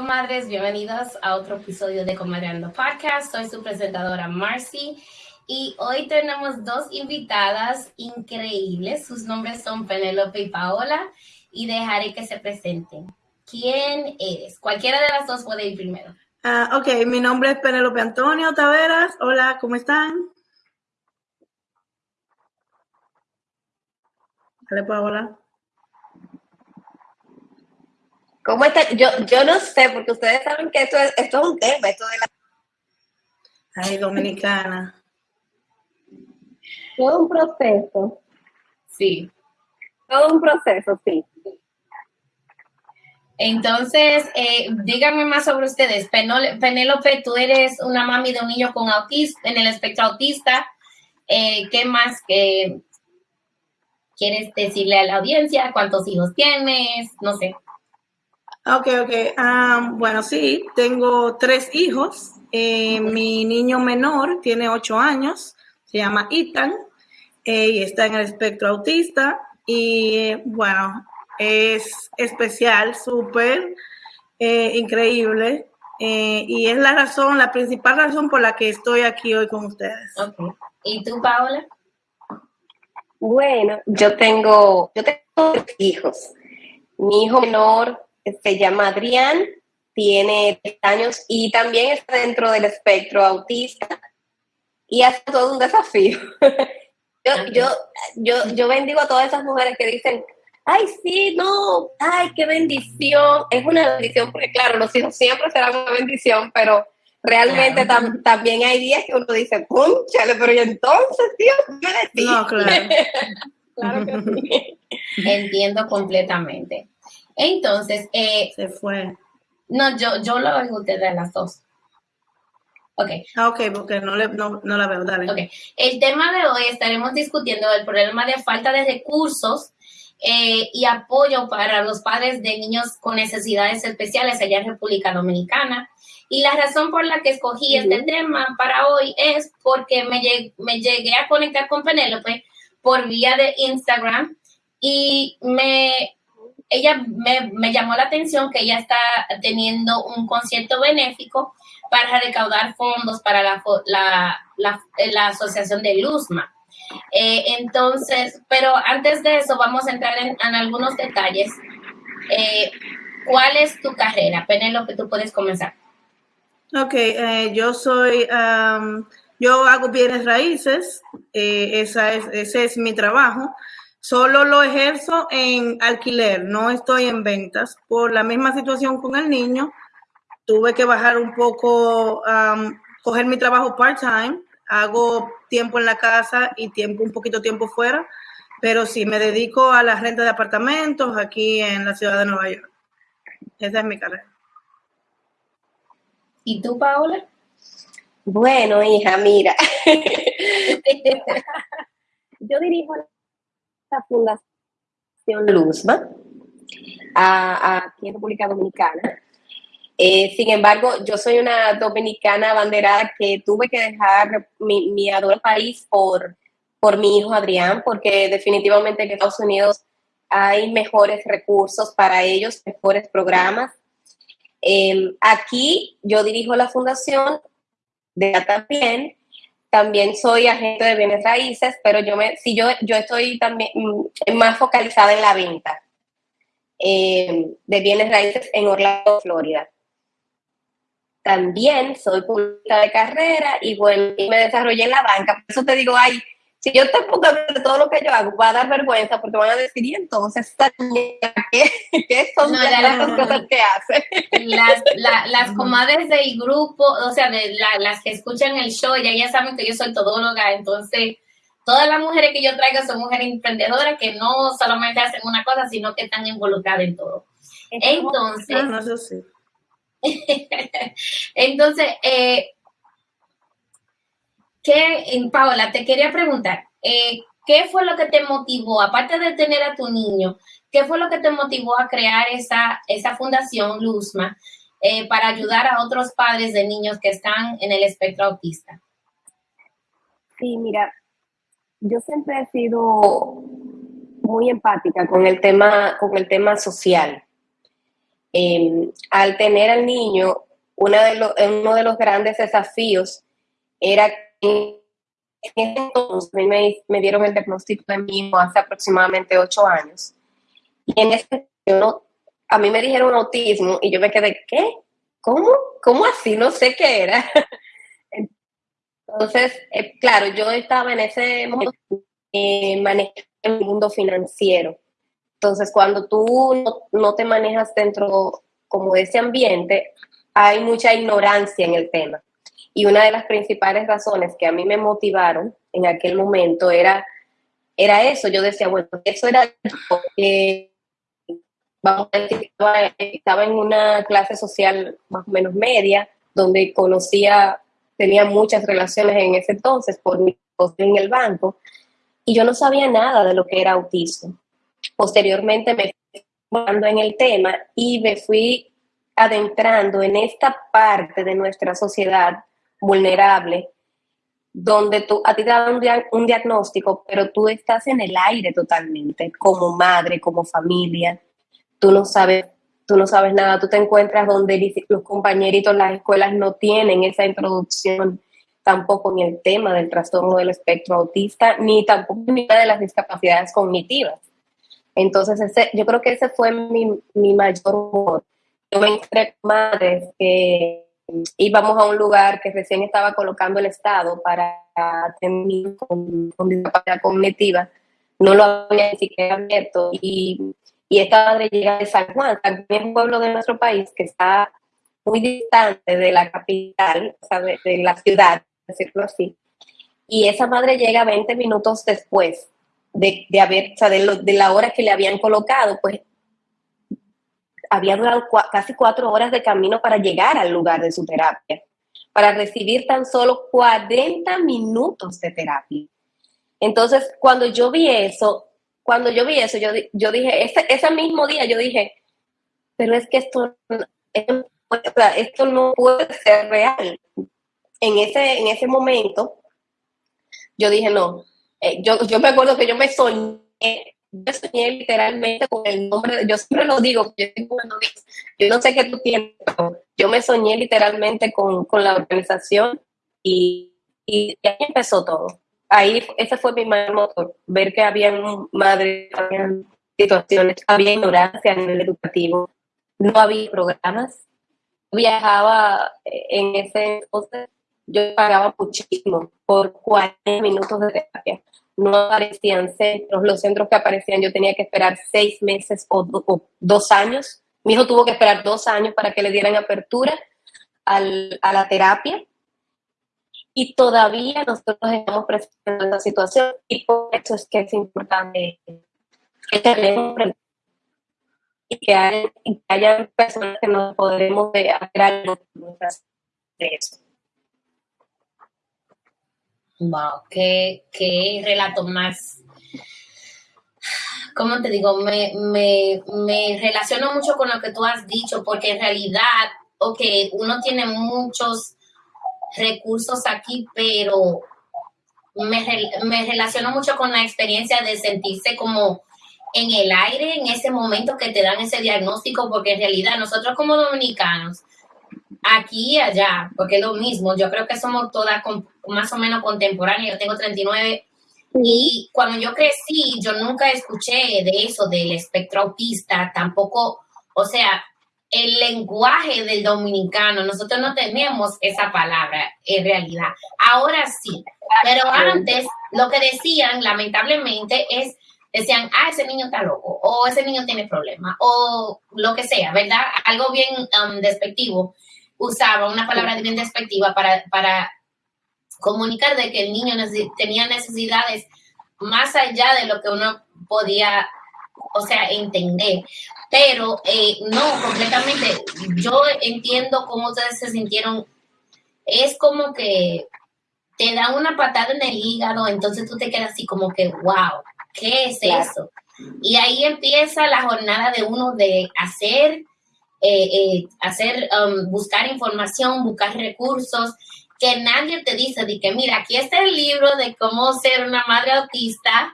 comadres, bienvenidos a otro episodio de Comadreando Podcast. Soy su presentadora Marcy y hoy tenemos dos invitadas increíbles. Sus nombres son Penelope y Paola y dejaré que se presenten. ¿Quién eres? Cualquiera de las dos puede ir primero. Uh, ok, mi nombre es Penelope Antonio Taveras. Hola, ¿cómo están? Dale, Paola. ¿Cómo está? Yo, yo no sé, porque ustedes saben que esto es, esto es un tema, esto de la... Ay, dominicana. Todo un proceso. Sí. Todo un proceso, sí. Entonces, eh, díganme más sobre ustedes. Penélope, tú eres una mami de un niño con autismo, en el espectro autista. Eh, ¿Qué más que quieres decirle a la audiencia? ¿Cuántos hijos tienes? No sé. Ok, ok. Um, bueno, sí, tengo tres hijos. Eh, mi niño menor tiene ocho años, se llama Ethan, eh, y está en el espectro autista. Y bueno, es especial, súper eh, increíble. y es la razón, la principal razón por la que estoy aquí hoy con ustedes. Okay. ¿Y tú, Paola? Bueno, yo tengo, yo tengo tres hijos. Mi hijo menor se llama Adrián, tiene tres años y también está dentro del espectro autista y hace todo un desafío. yo, yo, yo, yo bendigo a todas esas mujeres que dicen, ay, sí, no, ay, qué bendición. Es una bendición porque, claro, los hijos siempre serán una bendición, pero realmente también hay días que uno dice, punchale, pero y entonces, Dios, me No, claro. claro que sí. Entiendo completamente. Entonces, eh, se fue. No, yo, yo lo oigo de las dos. Ok. Ah, ok, porque no, le, no, la veo, dale. Ok. El tema de hoy estaremos discutiendo el problema de falta de recursos eh, y apoyo para los padres de niños con necesidades especiales allá en República Dominicana. Y la razón por la que escogí este tema para hoy es porque me, me llegué a conectar con Penélope por vía de Instagram y me ella me, llamó la atención que ella está teniendo un concierto benéfico para recaudar fondos para la, la, asociación de Luzma. Eh, entonces, pero antes de eso vamos a entrar en, algunos detalles. Eh, ¿Cuál es tu carrera? que tú puedes comenzar. Ok, eh, yo soy, yo hago bienes raíces, esa es, ese es mi trabajo. Solo lo ejerzo en alquiler, no estoy en ventas. Por la misma situación con el niño, tuve que bajar un poco, coger mi trabajo part-time. Hago tiempo en la casa y tiempo, un poquito tiempo fuera, pero sí me dedico a la renta de apartamentos aquí en la ciudad de Nueva York. Esa es mi carrera. ¿Y tú, Paola? Bueno, hija, mira. Yo dirijo la Fundación Luzma en República Dominicana. Eh, sin embargo, yo soy una dominicana abanderada que tuve que dejar mi, mi país por, por mi hijo Adrián, porque definitivamente en Estados Unidos hay mejores recursos para ellos, mejores programas. Eh, aquí yo dirijo la fundación de también también soy agente de bienes raíces, pero yo me, si yo, yo estoy también mm, más focalizada en la venta eh, de bienes raíces en Orlando, Florida. También soy publicista de carrera y bueno, y me desarrollé en la banca. Por eso te digo, ay, si yo te pongo de todo lo que yo hago, va a dar vergüenza porque van a decir, y entonces, ¿qué, qué son las cosas que hace? Las, las comadres del grupo, o sea, de las que escuchan el show, ya ya saben que yo soy todóloga, entonces todas las mujeres que yo traigo son mujeres emprendedoras que no solamente hacen una cosa, sino que están involucradas en todo. Entonces, ah, no, sí. entonces, eh, ¿Qué, Paola, te quería preguntar, eh, ¿qué fue lo que te motivó, aparte de tener a tu niño, qué fue lo que te motivó a crear esa, esa fundación Luzma eh, para ayudar a otros padres de niños que están en el espectro autista? Sí, mira, yo siempre he sido muy empática con el tema, con el tema social. Em, al tener al niño, una de uno de los grandes desafíos era que en entonces me, me, dieron el diagnóstico de mi hijo hace aproximadamente ocho años. Y en ese momento, a mí me dijeron autismo y yo me quedé, ¿qué? ¿Cómo? ¿Cómo así? No sé qué era. Entonces, eh, claro, yo estaba en ese momento eh, manejando el mundo financiero. Entonces, cuando tú no, te manejas dentro como de ese ambiente, hay mucha ignorancia en el tema. Y una de las principales razones que a mí me motivaron en aquel momento era, era eso. Yo decía, bueno, eso era que, vamos a decir, estaba en una clase social más o menos media, donde conocía tenía muchas relaciones en ese entonces por mi en el banco y yo no sabía nada de lo que era autismo. Posteriormente me fui en el tema y me fui adentrando en esta parte de nuestra sociedad vulnerable donde tú, a ti te dan un, diagnóstico, pero tú estás en el aire totalmente, como madre, como familia. Tú no sabes tú no sabes nada, tú te encuentras donde los compañeritos, las escuelas no tienen esa introducción tampoco en el tema del trastorno del espectro autista, ni tampoco en de las discapacidades cognitivas. Entonces, ese, yo creo que ese fue mi, mi mayor humor. Yo me encontré con madres que íbamos a un lugar que recién estaba colocando el Estado para atender con, con discapacidad cognitiva, no lo había ni siquiera abierto y y esta madre llega de San Juan, también un pueblo de nuestro país que está muy distante de la capital, o sea, de, la ciudad, decirlo así. Y esa madre llega 20 minutos después de, de haber, o sea, de, la hora que le habían colocado, pues había durado casi cuatro horas de camino para llegar al lugar de su terapia, para recibir tan solo 40 minutos de terapia. Entonces, cuando yo vi eso, cuando yo vi eso, yo, yo dije, ese, ese mismo día yo dije, pero es que esto, esto no puede ser real. En ese, en ese momento, yo dije, no, eh, yo, yo me acuerdo que yo me soñé, yo soñé literalmente con el nombre, yo siempre lo digo, yo, yo no sé qué tú tienes, pero yo me soñé literalmente con, con la organización y, y ahí empezó todo ahí ese fue mi mayor motor, ver que había madres, había situaciones, había ignorancia a nivel educativo, no había programas. Viajaba eh, en ese entonces, yo pagaba muchísimo por 40 minutos de terapia. No aparecían centros, los centros que aparecían yo tenía que esperar seis meses o, dos años. Mi hijo tuvo que esperar dos años para que le dieran apertura a la terapia y todavía nosotros estamos presentando esa situación y por eso es que es importante que tenemos y que, hay, haya personas que nos podremos hacer algo de eso. Wow, qué, qué relato más. ¿Cómo te digo? Me, me, me relaciono mucho con lo que tú has dicho, porque en realidad, ok, uno tiene muchos recursos aquí, pero me, me relaciono mucho con la experiencia de sentirse como en el aire en ese momento que te dan ese diagnóstico, porque en realidad nosotros como dominicanos, aquí y allá, porque es lo mismo, yo creo que somos todas más o menos contemporáneas, yo tengo 39 y cuando yo crecí, yo nunca escuché de eso, del espectro autista, tampoco, o sea, el lenguaje del dominicano, nosotros no tenemos esa palabra en realidad. Ahora sí, pero antes lo que decían, lamentablemente, es, decían, ah, ese niño está loco, o ese niño tiene problemas, o lo que sea, ¿verdad? Algo bien um, despectivo. Usaba una palabra bien despectiva para, para comunicar de que el niño tenía necesidades más allá de lo que uno podía, o sea, entender pero eh, no, completamente. Yo entiendo cómo ustedes se sintieron. Es como que te da una patada en el hígado, entonces tú te quedas así como que, wow, ¿qué es eso? Y ahí empieza la jornada de uno de hacer, eh, eh, hacer, um, buscar información, buscar recursos, que nadie te dice de que, mira, aquí está el libro de cómo ser una madre autista,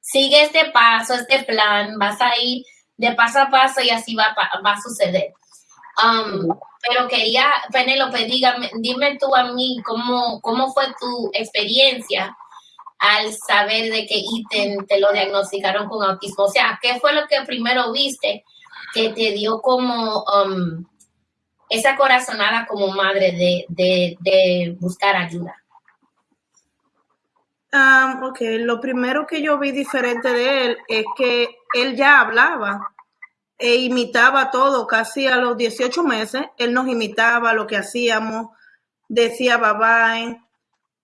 sigue este paso, este plan, vas a ir. de paso a paso y así va, va a suceder. Um, pero quería, Penélope, dígame, dime tú a mí cómo, cómo fue tu experiencia al saber de que ítem te lo diagnosticaron con autismo. O sea, ¿qué fue lo que primero viste que te dio como um, esa corazonada como madre de, buscar ayuda? Um, lo primero que yo vi diferente de él es que él ya hablaba e imitaba todo, casi a los 18 meses, él nos imitaba lo que hacíamos, decía bye bye.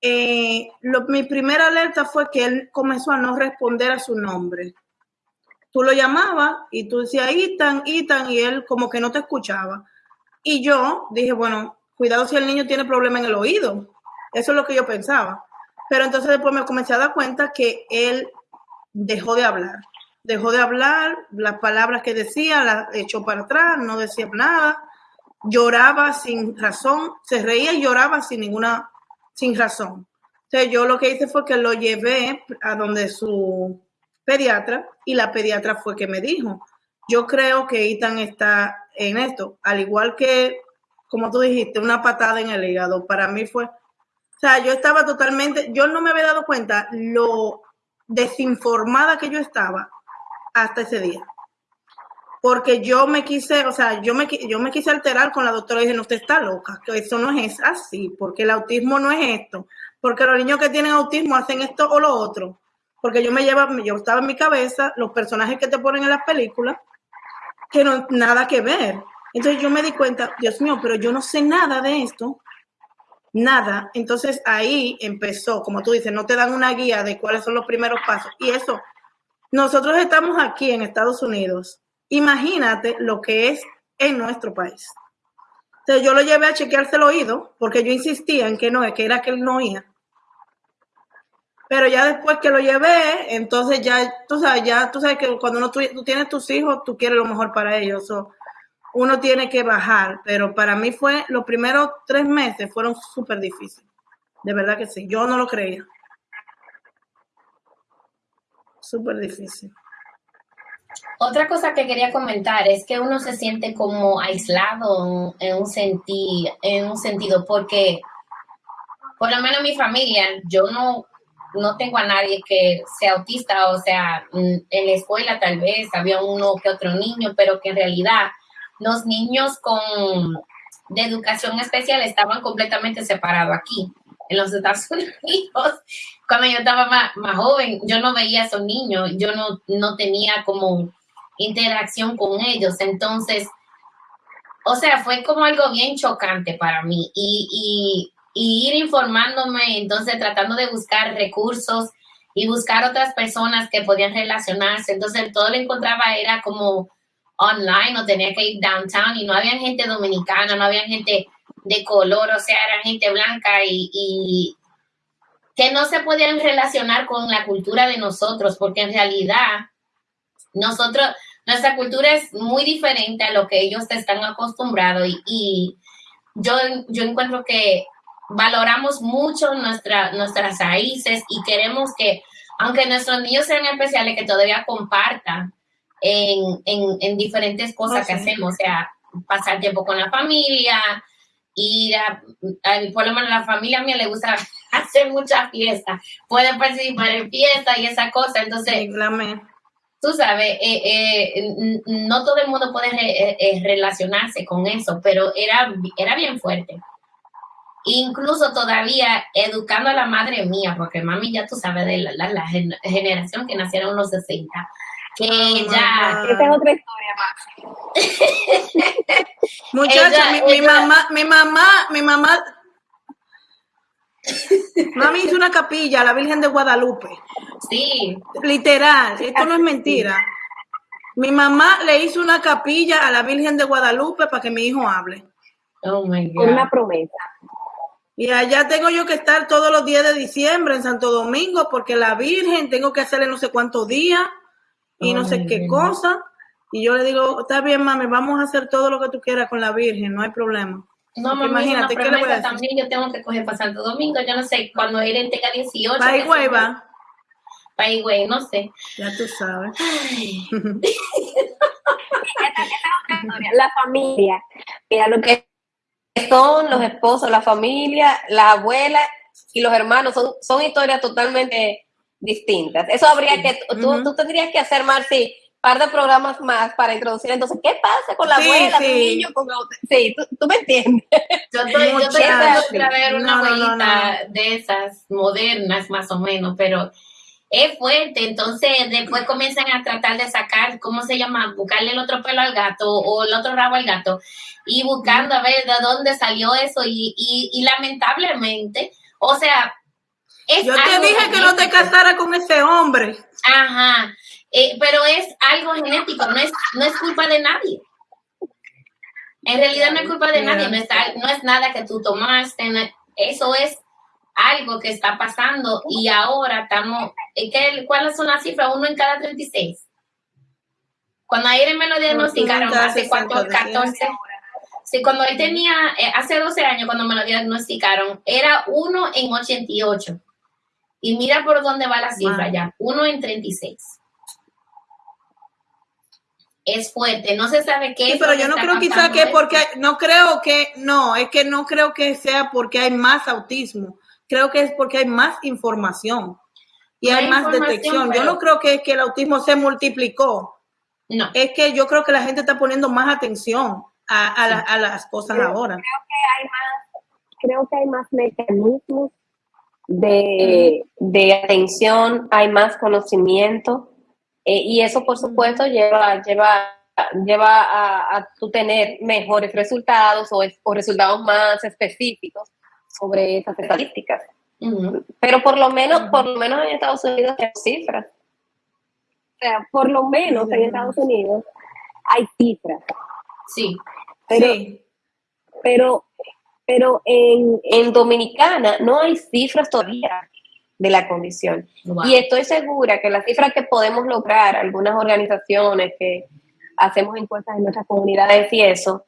Eh, mi primera alerta fue que él comenzó a no responder a su nombre. Tú lo llamabas y tú decías, Itan, Itan, y él como que no te escuchaba. Y yo dije, bueno, cuidado si el niño tiene problema en el oído. Eso es lo que yo pensaba. Pero entonces después me comencé a dar cuenta que él dejó de hablar dejó de hablar, las palabras que decía las echó para atrás, no decía nada, lloraba sin razón, se reía y lloraba sin ninguna, sin razón. Entonces yo lo que hice fue que lo llevé a donde su pediatra y la pediatra fue que me dijo, yo creo que Ethan está en esto, al igual que, como tú dijiste, una patada en el hígado, para mí fue, o sea, yo estaba totalmente, yo no me había dado cuenta lo desinformada que yo estaba hasta ese día. Porque yo me quise, o sea, yo me, yo me quise alterar con la doctora y dije, no, usted está loca, que eso no es así, porque el autismo no es esto, porque los niños que tienen autismo hacen esto o lo otro, porque yo me llevaba, yo estaba en mi cabeza los personajes que te ponen en las películas, que no nada que ver. Entonces yo me di cuenta, Dios mío, pero yo no sé nada de esto, nada. Entonces ahí empezó, como tú dices, no te dan una guía de cuáles son los primeros pasos. Y eso nosotros estamos aquí en Estados Unidos. Imagínate lo que es en nuestro país. Entonces yo lo llevé a chequearse el oído porque yo insistía en que no, que era que él no oía. Pero ya después que lo llevé, entonces ya, tú sabes, ya tú sabes que cuando uno, tú, tienes tus hijos, tú quieres lo mejor para ellos. uno tiene que bajar, pero para mí fue, los primeros tres meses fueron súper difíciles. De verdad que sí, yo no lo creía súper difícil. Otra cosa que quería comentar es que uno se siente como aislado en un, senti en un sentido, porque por lo menos mi familia, yo no, no tengo a nadie que sea autista, o sea, en la escuela tal vez había uno que otro niño, pero que en realidad los niños con de educación especial estaban completamente separados aquí en los Estados Unidos, cuando yo estaba más, joven, yo no veía a esos niños, yo no, no tenía como interacción con ellos. Entonces, o sea, fue como algo bien chocante para mí y, ir informándome, entonces tratando de buscar recursos y buscar otras personas que podían relacionarse. Entonces, todo lo encontraba era como online, no tenía que ir downtown y no había gente dominicana, no había gente de color, o sea, era gente blanca y, que no se podían relacionar con la cultura de nosotros, porque en realidad nosotros, nuestra cultura es muy diferente a lo que ellos están acostumbrados y, yo, yo encuentro que valoramos mucho nuestra, nuestras raíces y queremos que, aunque nuestros niños sean especiales, que todavía compartan en, diferentes cosas oh, que hacemos, o sea, pasar tiempo con la familia, y por lo menos a la familia mía le gusta hacer muchas fiestas, puede participar en fiestas y esa cosa, entonces, tú sabes, eh, eh, no todo el mundo puede eh, relacionarse con eso, pero era, era bien fuerte. Incluso todavía educando a la madre mía, porque mami ya tú sabes de la, la generación que nacieron en los 60, que ya... Esta es otra historia más. Muchacha, mi, mamá, mi mamá, mi mamá... Mami hizo una capilla a la Virgen de Guadalupe. Sí. Literal, esto no es mentira. Mi mamá le hizo una capilla a la Virgen de Guadalupe para que mi hijo hable. Oh my God. Una promesa. Y allá tengo yo que estar todos los días de diciembre en Santo Domingo porque la Virgen tengo que hacerle no sé cuántos días y no sé qué cosa. Y yo le digo, está bien, mami, vamos a hacer todo lo que tú quieras con la Virgen, no hay problema. No, mami, imagínate, ¿qué le voy a también yo tengo que coger para Santo Domingo, yo no sé, cuando en Teca 18. Paigüey va. Paigüey, no sé. Ya tú sabes. la familia. Mira lo que son los esposos, la familia, la abuela y los hermanos. Son, son historias totalmente distintas. Eso habría que, tú, tú tendrías que hacer, Marci, par de programas más para introducir. Entonces, ¿qué pasa con la abuela, sí. niño? Con... Sí, ¿tú, tú, me entiendes. Yo estoy, yo estoy a ver una no, abuelita no, no, de esas modernas, más o menos, pero es fuerte. Entonces, después comienzan a tratar de sacar, ¿cómo se llama? Buscarle el otro pelo al gato o el otro rabo al gato y buscando a ver de dónde salió eso. Y, y, y lamentablemente, o sea, es yo te dije que no te casara con ese hombre. Ajá. Eh, pero es algo genético, no es, no es culpa de nadie. En realidad no es culpa de nadie, no es, no es nada que tú tomaste, eso es algo que está pasando y ahora estamos, ¿qué, ¿cuáles son las cifras? Uno en cada 36. Cuando ayer me lo diagnosticaron, hace cuánto, 14, sí, cuando él tenía, eh, hace 12 años cuando me lo diagnosticaron, era uno en 88. Y mira por dónde va la cifra ya, uno en 36 es fuerte. No se sabe qué sí, es. pero yo no creo quizá que porque no creo que no, es que no creo que sea porque hay más autismo. Creo que es porque hay más información y hay, hay más detección. Pero... Yo no creo que es que el autismo se multiplicó. No. Es que yo creo que la gente está poniendo más atención a, a, sí. la, a las cosas creo, ahora. Creo que hay más, creo que hay más mecanismos de, de atención, hay más conocimiento eh, y eso, por supuesto, lleva, lleva, lleva a, a tu tener mejores resultados o, o, resultados más específicos sobre esas estadísticas. Uh -huh. Pero por lo menos, uh -huh. por lo menos en Estados Unidos hay cifras. O sea, por lo menos uh -huh. en Estados Unidos hay cifras. Sí. Pero, sí. pero, pero en, en Dominicana no hay cifras todavía de la condición. Wow. Y estoy segura que las cifras que podemos lograr, algunas organizaciones que hacemos encuestas en nuestras comunidades y eso,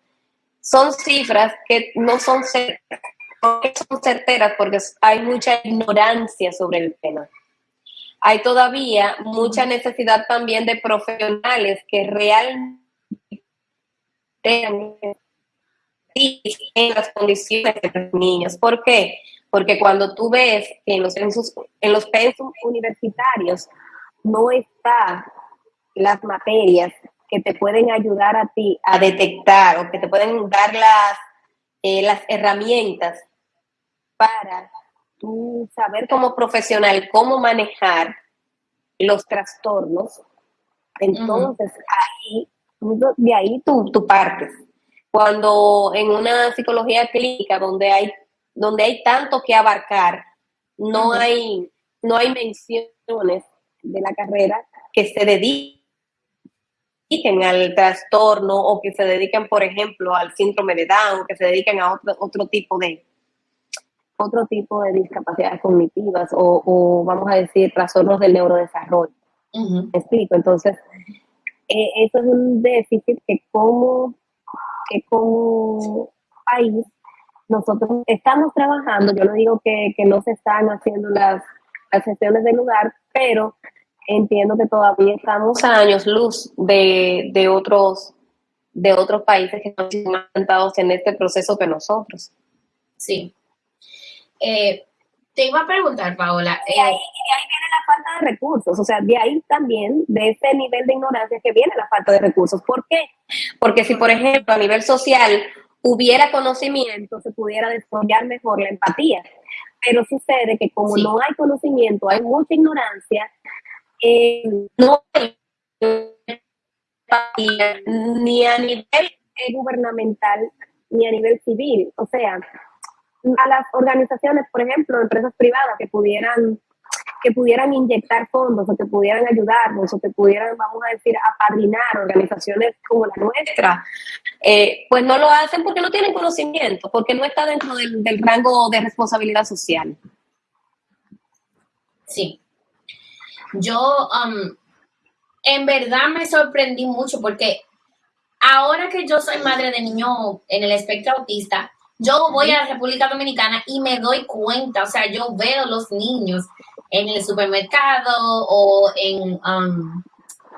son cifras que no son certeras, son certeras porque hay mucha ignorancia sobre el tema. Hay todavía mucha necesidad también de profesionales que realmente en las condiciones de los niños. ¿Por qué? Porque cuando tú ves que en los, censos, en los pensum universitarios no están las materias que te pueden ayudar a ti a detectar o que te pueden dar las, eh, las herramientas para tú saber como profesional cómo manejar los trastornos, entonces uh -huh. ahí, de ahí tú, tú partes. Cuando en una psicología clínica donde hay donde hay tanto que abarcar, no hay, no hay menciones de la carrera que se dediquen al trastorno o que se dediquen, por ejemplo, al síndrome de Down, que se dediquen a otro, otro tipo de otro tipo de discapacidades cognitivas o, o vamos a decir trastornos del neurodesarrollo. Uh -huh. ¿Me explico? Entonces, eh, eso es un déficit que como, que como país nosotros estamos trabajando, yo no digo que, que no se están haciendo las, las sesiones del lugar, pero entiendo que todavía estamos a años luz de, de otros de otros países que están adelantados en este proceso que nosotros. Sí. Eh, te iba a preguntar, Paola. Y ahí, y ahí, viene la falta de recursos, o sea, de ahí también, de ese nivel de ignorancia que viene la falta de recursos. ¿Por qué? Porque si, por ejemplo, a nivel social hubiera conocimiento, se pudiera desarrollar mejor la empatía. Pero sucede que como sí. no hay conocimiento, hay mucha ignorancia, eh, no hay empatía ni a nivel eh, gubernamental ni a nivel civil. O sea, a las organizaciones, por ejemplo, empresas privadas que pudieran que pudieran inyectar fondos o que pudieran ayudarnos o que pudieran, vamos a decir, apadrinar organizaciones como la nuestra, eh, pues no lo hacen porque no tienen conocimiento, porque no está dentro del, del rango de responsabilidad social. Sí. Yo, um, en verdad me sorprendí mucho porque ahora que yo soy madre de niño en el espectro autista, yo voy a la República Dominicana y me doy cuenta, o sea, yo veo los niños en el supermercado o en, um,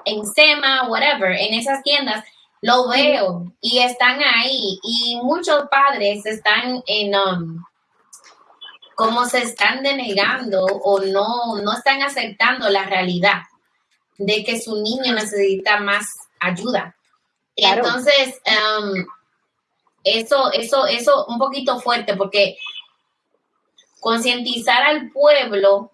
en SEMA, whatever, en esas tiendas, lo veo y están ahí y muchos padres están en, um, como se están denegando o no, no están aceptando la realidad de que su niño necesita más ayuda. Entonces, um, eso, eso, eso un poquito fuerte porque concientizar al pueblo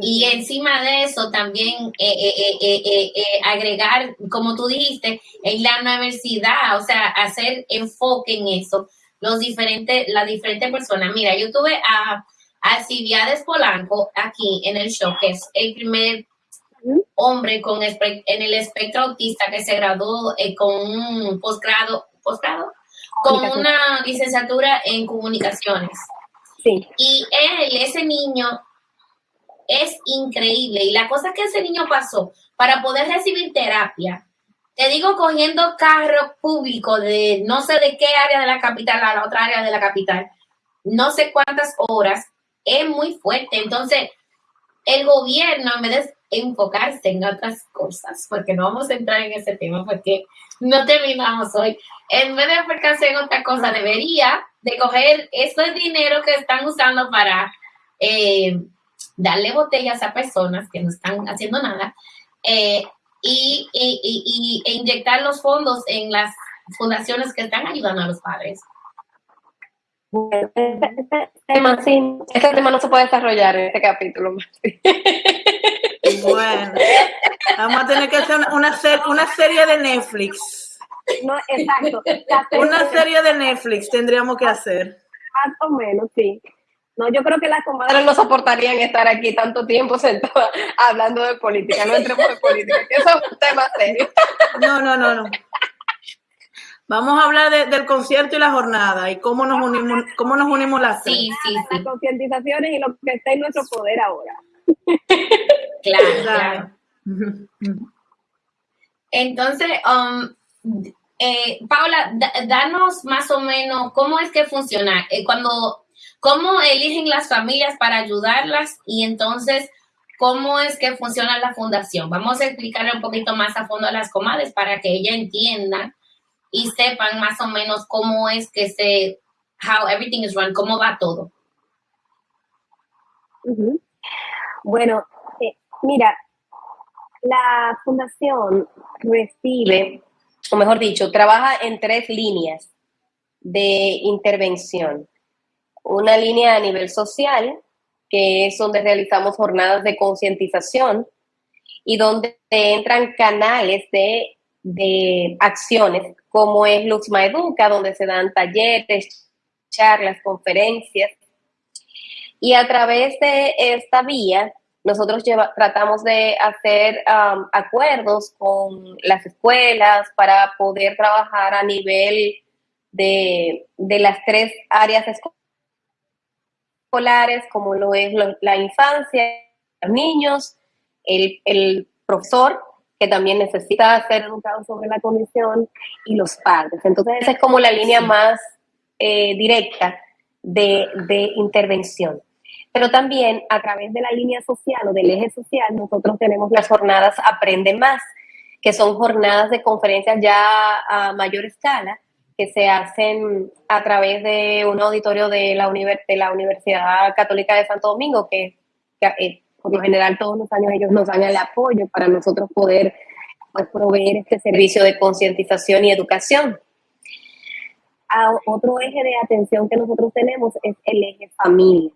y encima de eso también eh, eh, eh, agregar, como tú dijiste, en la universidad, o sea, hacer enfoque en eso, los diferentes, las diferentes personas. Mira, yo tuve a, a Polanco aquí en el show, que es el primer hombre con en el espectro autista que se graduó con un posgrado, posgrado, con una licenciatura en comunicaciones. Sí. Y él, ese niño, es increíble. Y la cosa que ese niño pasó para poder recibir terapia, te digo, cogiendo carro público de no sé de qué área de la capital a la otra área de la capital, no sé cuántas horas, es muy fuerte. Entonces, el gobierno, en vez de enfocarse en otras cosas, porque no vamos a entrar en ese tema, porque no terminamos hoy, en vez de enfocarse en otra cosa, debería de coger ese dinero que están usando para eh, darle botellas a personas que no están haciendo nada eh, y, e inyectar los fondos en las fundaciones que están ayudando a los padres. este tema, sí, este tema no se puede desarrollar en este capítulo. Bueno, vamos a tener que hacer una, una, serie de Netflix. No, exacto. Una serie de Netflix tendríamos que hacer. Más o menos, sí. No, yo creo que las comadres no soportarían estar aquí tanto tiempo sentadas hablando de política. No entremos en política, que eso es un tema serio. No, no, no, no. Vamos a hablar del concierto y la jornada y cómo nos unimos, cómo nos unimos las Sí, sí, sí. Las concientizaciones y lo que está en nuestro poder ahora. Claro, claro. Entonces, um, eh, Paula, danos más o menos cómo es que funciona. Eh, cuando ¿Cómo eligen las familias para ayudarlas? Y entonces, ¿cómo es que funciona la fundación? Vamos a explicarle un poquito más a fondo a las comadres para que ellas entiendan y sepan más o menos cómo es que se, how everything is run, cómo va todo. Bueno, eh, mira, la fundación recibe, o mejor dicho, trabaja en tres líneas de intervención una línea a nivel social, que es donde realizamos jornadas de concientización y donde entran canales de, acciones, como es Luxma Educa, donde se dan talleres, charlas, conferencias. Y a través de esta vía, nosotros tratamos de hacer um, acuerdos con las escuelas para poder trabajar a nivel de, de las tres áreas escolares como lo es la infancia, los niños, el, profesor, que también necesita ser educado sobre la condición, y los padres. Entonces, esa es como la línea más eh, directa de, de intervención. Pero también a través de la línea social o del eje social, nosotros tenemos las jornadas Aprende Más, que son jornadas de conferencias ya a mayor escala, que se hacen a través de un auditorio de la, de la Universidad Católica de Santo Domingo, que, eh, por lo general todos los años ellos nos dan el apoyo para nosotros poder pues, proveer este servicio de concientización y educación. otro eje de atención que nosotros tenemos es el eje familia.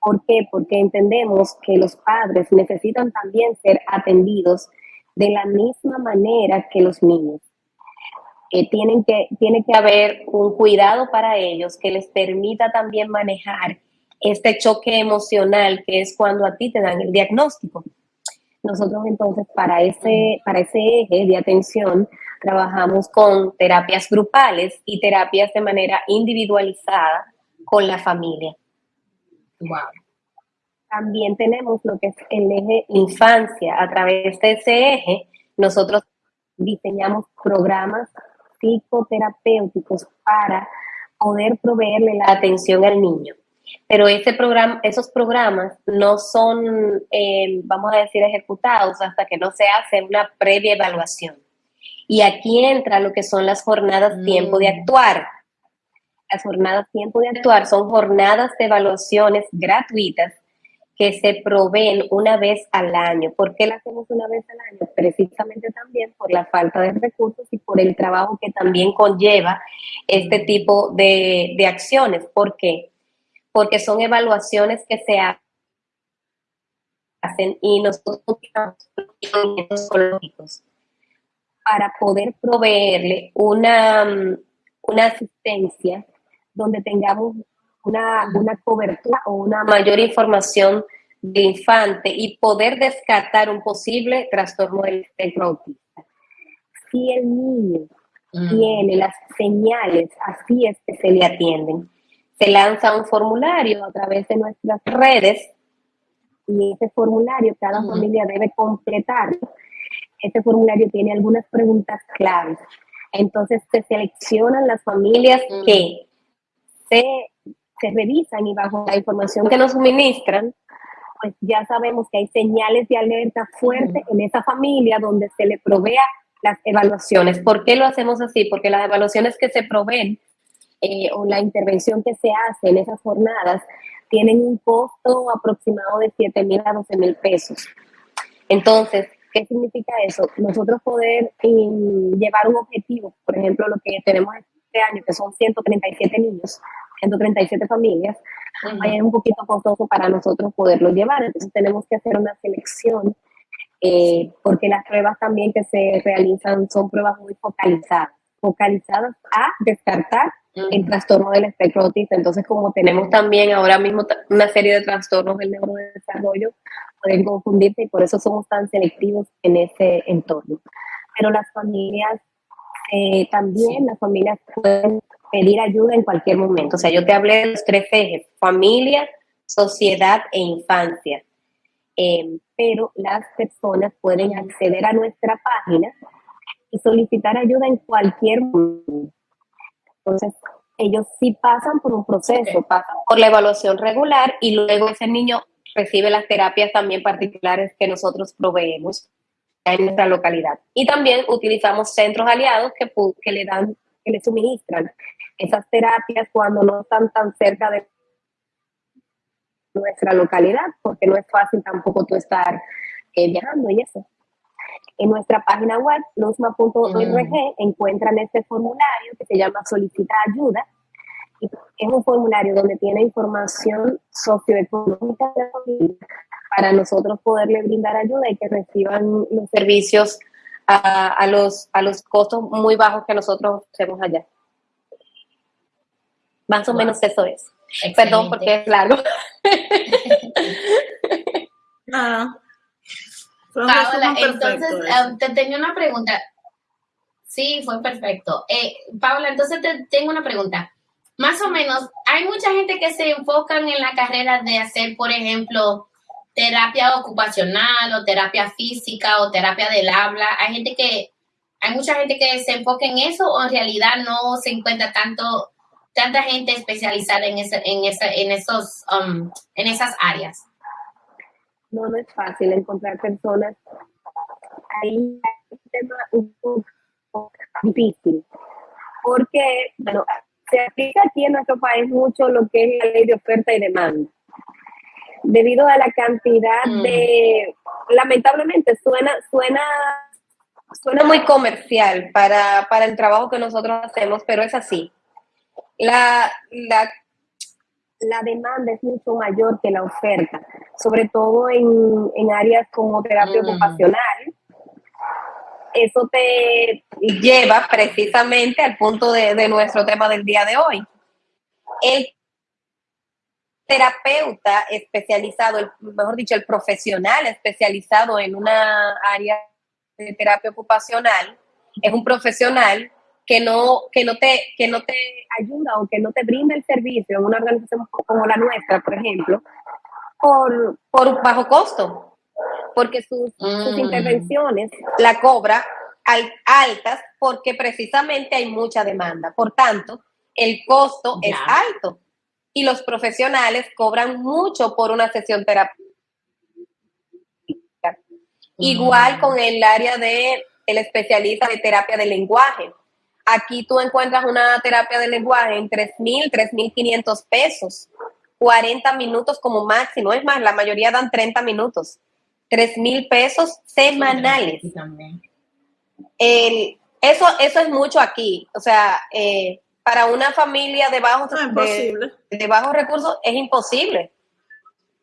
¿Por qué? Porque entendemos que los padres necesitan también ser atendidos de la misma manera que los niños tienen que, tiene que haber un cuidado para ellos que les permita también manejar este choque emocional que es cuando a ti te dan el diagnóstico. Nosotros entonces para ese, para ese eje de atención trabajamos con terapias grupales y terapias de manera individualizada con la familia. Wow. También tenemos lo que es el eje infancia. A través de ese eje, nosotros diseñamos programas psicoterapéuticos para poder proveerle la atención al niño. pero ese programa, esos programas no son, eh, vamos a decir, ejecutados hasta que no se hace una previa evaluación. Y aquí entra lo que son las jornadas tiempo de mm. actuar. Las jornadas tiempo de actuar son jornadas de evaluaciones gratuitas que se proveen una vez al año. ¿Por qué las hacemos una vez al año? Precisamente también por la falta de recursos y por el trabajo que también conlleva este tipo de, de acciones. ¿Por qué? Porque son evaluaciones que se hacen y nosotros psicológicos para poder proveerle una, una asistencia donde tengamos una, una cobertura o una mayor información de infante y poder descartar un posible trastorno del espectro autista. Si el niño mm. tiene las señales, así es que se le atienden. Se lanza un formulario a través de nuestras redes y ese formulario cada mm. familia debe completar. Ese formulario tiene algunas preguntas claves. Entonces se seleccionan las familias mm. que se se revisan y bajo la información que nos suministran, pues ya sabemos que hay señales de alerta fuerte en esa familia donde se le provea las evaluaciones. ¿Por qué lo hacemos así? Porque las evaluaciones que se proveen eh, o la intervención que se hace en esas jornadas tienen un costo aproximado de 7 mil a 12 mil pesos. Entonces, ¿qué significa eso? Nosotros poder mm, llevar un objetivo, por ejemplo, lo que tenemos año, que son 137 niños, 137 familias, es un poquito costoso para nosotros poderlo llevar. Entonces tenemos que hacer una selección eh, porque las pruebas también que se realizan son pruebas muy focalizadas, focalizadas a descartar el trastorno del espectro autista. Entonces, como tenemos también ahora mismo una serie de trastornos del neurodesarrollo, pueden confundirse y por eso somos tan selectivos en ese entorno. Pero las familias, eh, también las familias pueden pedir ayuda en cualquier momento. O sea, yo te hablé de los tres ejes, familia, sociedad e infancia. Em, pero las personas pueden acceder a nuestra página y solicitar ayuda en cualquier momento. Entonces, ellos sí pasan por un proceso, pasan por la evaluación regular y luego ese niño recibe las terapias también particulares que nosotros proveemos en nuestra localidad. Y también utilizamos centros aliados que, que le dan, que le suministran esas terapias cuando no están tan cerca de nuestra localidad, porque no es fácil tampoco tú estar eh, viajando y eso. En nuestra página web, luzma.org, mm. encuentran este formulario que se llama Solicita Ayuda. Y es un formulario donde tiene información socioeconómica de la familia para nosotros poderle brindar ayuda y que reciban los servicios a, a, los, a los costos muy bajos que nosotros hacemos allá. Más o menos eso es. Perdón porque es largo. ah. Paola, entonces um, te tengo una pregunta. Sí, fue perfecto. Eh, Paola, entonces te tengo una pregunta. Más o menos, hay mucha gente que se enfocan en la carrera de hacer, por ejemplo, terapia ocupacional o terapia física o terapia del habla. Hay gente que, hay mucha gente que se enfoca en eso o en realidad no se encuentra tanto tanta gente especializada en, ese, en, en, esos, um, en esas áreas? No, no es fácil encontrar personas. Ahí hay un tema un poco difícil, porque, bueno, se aplica aquí en nuestro país mucho lo que es la ley de oferta y demanda. Debido a la cantidad mm. de, lamentablemente suena, suena, suena muy comercial para, para el trabajo que nosotros hacemos, pero es así la, la, la demanda es mucho mayor que la oferta, sobre todo en, en áreas como terapia mm. ocupacional. Eso te lleva precisamente al punto de, de nuestro tema del día de hoy. El terapeuta especializado, el, mejor dicho, el profesional especializado en una área de terapia ocupacional, es un profesional que no, que no, te, que no te ayuda o que no te brinda el servicio en una organización como la nuestra, por ejemplo, por, por bajo costo, porque sus, sus mm. intervenciones la cobra altas porque precisamente hay mucha demanda. Por tanto, el costo es alto. Y los profesionales cobran mucho por una sesión terapéutica. Igual con el área de el especialista de terapia del lenguaje. Aquí tú encuentras una terapia de lenguaje en 3.000, 3.500 pesos, 40 minutos como máximo. Es más, la mayoría dan 30 minutos. 3.000 pesos semanales. El, eso, eso es mucho aquí. O sea, eh, para una familia de bajos, de, bajos recursos es imposible.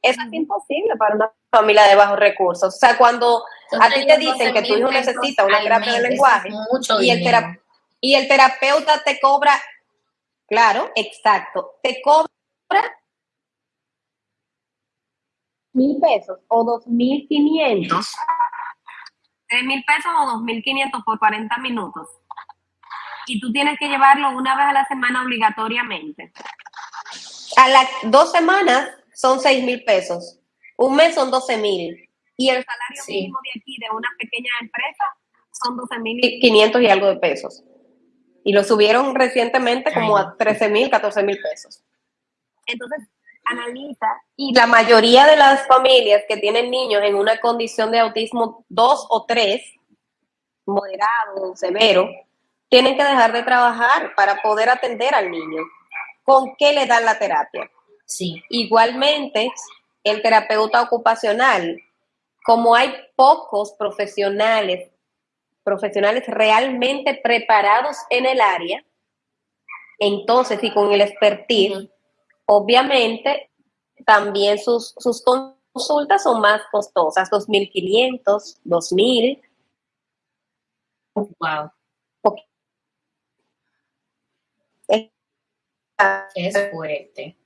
Eso es imposible para una familia de bajos recursos. O sea, cuando a ti te dicen que tu hijo necesita una terapia de lenguaje y el, y el terapeuta te cobra, claro, exacto, te cobra mil pesos o dos mil quinientos, tres mil pesos o dos mil quinientos por 40 minutos. Y tú tienes que llevarlo una vez a la semana obligatoriamente. A las dos semanas son seis mil pesos. Un mes son 12 mil. Y el salario mínimo de aquí, de una pequeña empresa, son 12 mil 500 y algo de pesos. Y lo subieron recientemente como a 13 mil, 14 mil pesos. Entonces, analiza. Y la mayoría de las familias que tienen niños en una condición de autismo 2 o 3, moderado o severo, tienen que dejar de trabajar para poder atender al niño. ¿Con qué le dan la terapia? Sí. Igualmente, el terapeuta ocupacional, como hay pocos profesionales, profesionales realmente preparados en el área, entonces y con el expertise, obviamente también sus, sus consultas son más costosas, 2.500, 2.000. Wow. Es fuerte.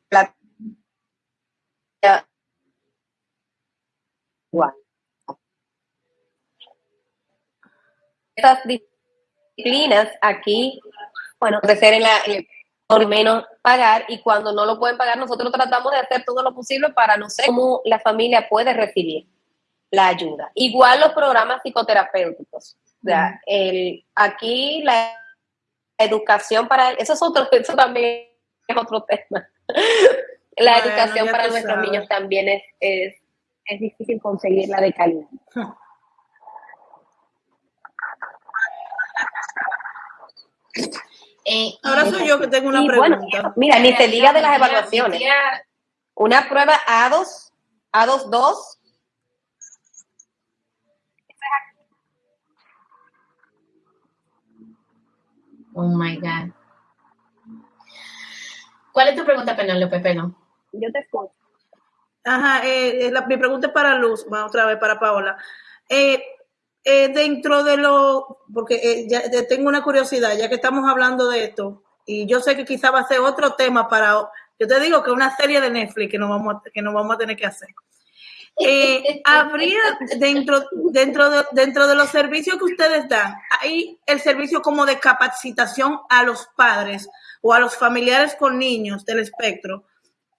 Estas disciplinas aquí, bueno, ser en la, por menos pagar y cuando no lo pueden pagar nosotros tratamos de hacer todo lo posible para no sé cómo la familia puede recibir la ayuda. Igual los programas psicoterapéuticos. O sea, el, aquí la educación para eso es otro, eso también es otro tema. la educación para nuestros niños también es, es es difícil conseguirla de calidad. Eh, Ahora soy yo que tengo una pregunta. mira, ni te diga de las evaluaciones. Una prueba A2, A2-2. Oh my God. ¿Cuál es tu pregunta, Penélope Peno? Yo te escucho. Ajá, eh, eh, la, mi pregunta es para Luz, va otra vez para Paola. Eh, dentro de lo, porque ya tengo una curiosidad, ya que estamos hablando de esto, y yo sé que quizá va a ser otro tema para, yo te digo que una serie de Netflix que nos vamos a, que nos vamos a tener que hacer. Habría dentro, dentro, de, dentro de los servicios que ustedes dan, hay el servicio como de capacitación a los padres o a los familiares con niños del espectro,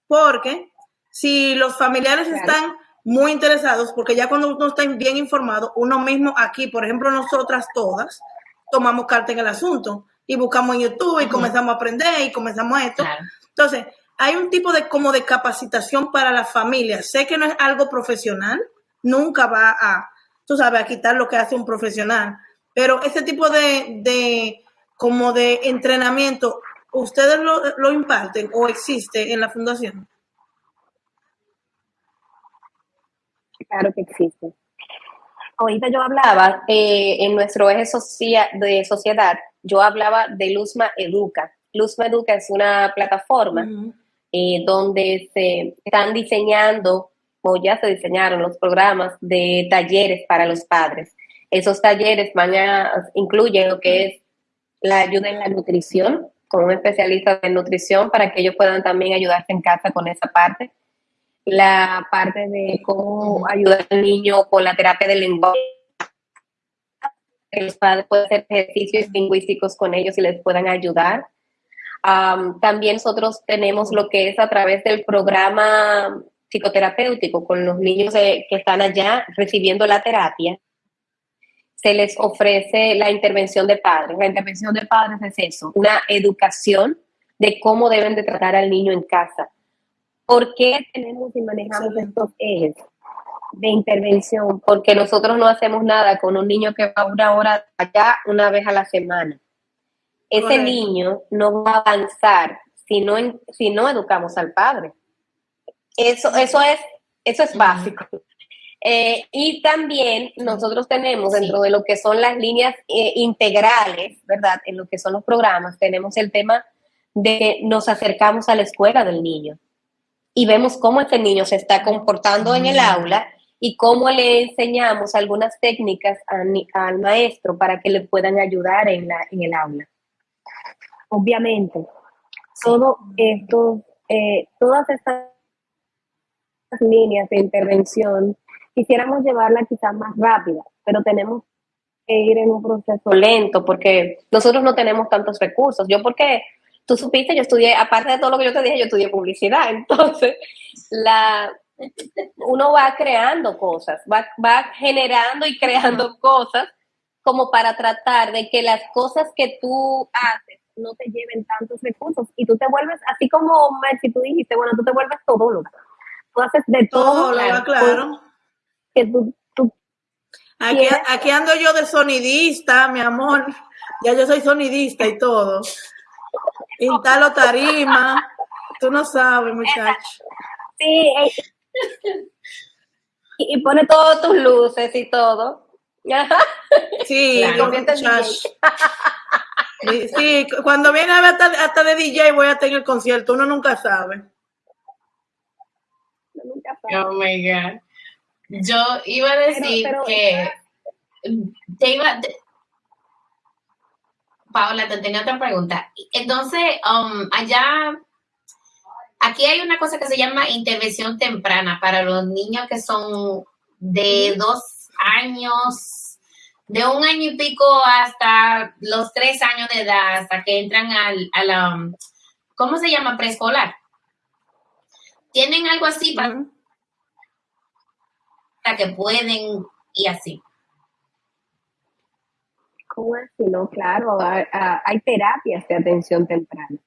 porque si los familiares están muy interesados, porque ya cuando uno está bien informado, uno mismo aquí, por ejemplo, nosotras todas, tomamos carta en el asunto y buscamos en YouTube y comenzamos a aprender y comenzamos esto. Entonces, hay un tipo de como de capacitación para la familia. Sé que no es algo profesional, nunca va a, tú sabes, a quitar lo que hace un profesional, pero ese tipo de, de como de entrenamiento, ¿ustedes lo, lo imparten o existe en la fundación? Claro que existe. Ahorita yo hablaba eh, en nuestro eje de sociedad, yo hablaba de Luzma Educa. Luzma Educa es una plataforma eh, donde se están diseñando o ya se diseñaron los programas de talleres para los padres. Esos talleres van incluyen lo que es la ayuda en la nutrición, con un especialista en nutrición para que ellos puedan también ayudarse en casa con esa parte la parte de cómo ayudar al niño con la terapia del lenguaje. Los padres pueden hacer ejercicios lingüísticos con ellos y les puedan ayudar. También nosotros tenemos lo que es a través del programa psicoterapéutico con los niños que están allá recibiendo la terapia. Se les ofrece la intervención de padres. La intervención de padres es eso, una educación de cómo deben de tratar al niño en casa ¿Por qué tenemos y manejamos estos ejes de intervención? Porque nosotros no hacemos nada con un niño que va una hora allá una vez a la semana. Ese niño no va a avanzar si no, si no educamos al padre. Eso, eso, es, eso es básico. Eh, y también nosotros tenemos dentro de lo que son las líneas eh, integrales, ¿verdad? En lo que son los programas, tenemos el tema de que nos acercamos a la escuela del niño y vemos cómo este niño se está comportando en el aula y cómo le enseñamos algunas técnicas al maestro para que le puedan ayudar en, la, en el aula. Obviamente, todo esto, eh, todas estas líneas de intervención quisiéramos llevarla quizás más rápida, pero tenemos que ir en un proceso lento porque nosotros no tenemos tantos recursos. Yo porque tú supiste, yo estudié, aparte de todo lo que yo te dije, yo estudié publicidad, entonces la, uno va creando cosas, va, va generando y creando cosas como para tratar de que las cosas que tú haces no te lleven tantos recursos y tú te vuelves, así como si tú dijiste, bueno, tú te vuelves todo lo Tú haces de todo. claro. claro que tú, aquí, aquí ando yo de sonidista, mi amor. Ya yo soy sonidista y todo. Instalo tarima. Tú no sabes, muchacho. Sí. Eh. Y, pone todas tus luces y todo. Sí, sí, cuando viene a ver hasta, hasta, de DJ voy a tener el concierto, uno nunca sabe. Nunca sabe. Oh my God. Yo iba a decir que te iba. Paola, te tenía otra pregunta. Entonces, um, allá, aquí hay una cosa que se llama intervención temprana para los niños que son de dos años, de un año y pico hasta los tres años de edad, hasta que entran al, a um, ¿cómo se llama? Preescolar. ¿Tienen algo así para, que pueden y así. ¿Cómo así? No, claro, hay, terapias de atención temprana.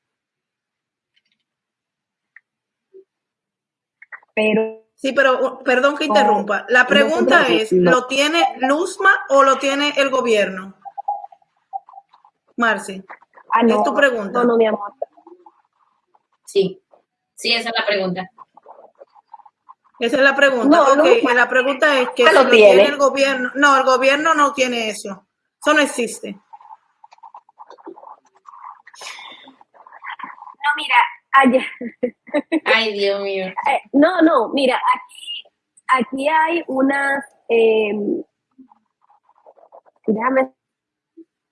Pero Sí, pero perdón que interrumpa. La pregunta es, ¿lo tiene Luzma o lo tiene el gobierno? Marci, ah, es tu pregunta. No, no, mi amor. Sí, sí, esa es la pregunta. Esa es la pregunta. No, la pregunta es que si lo tiene? el gobierno. No, el gobierno no tiene eso. Eso no existe. No, mira, allá. Ay, Dios mío. Eh, no, no, mira, aquí, aquí hay unas. Eh, déjame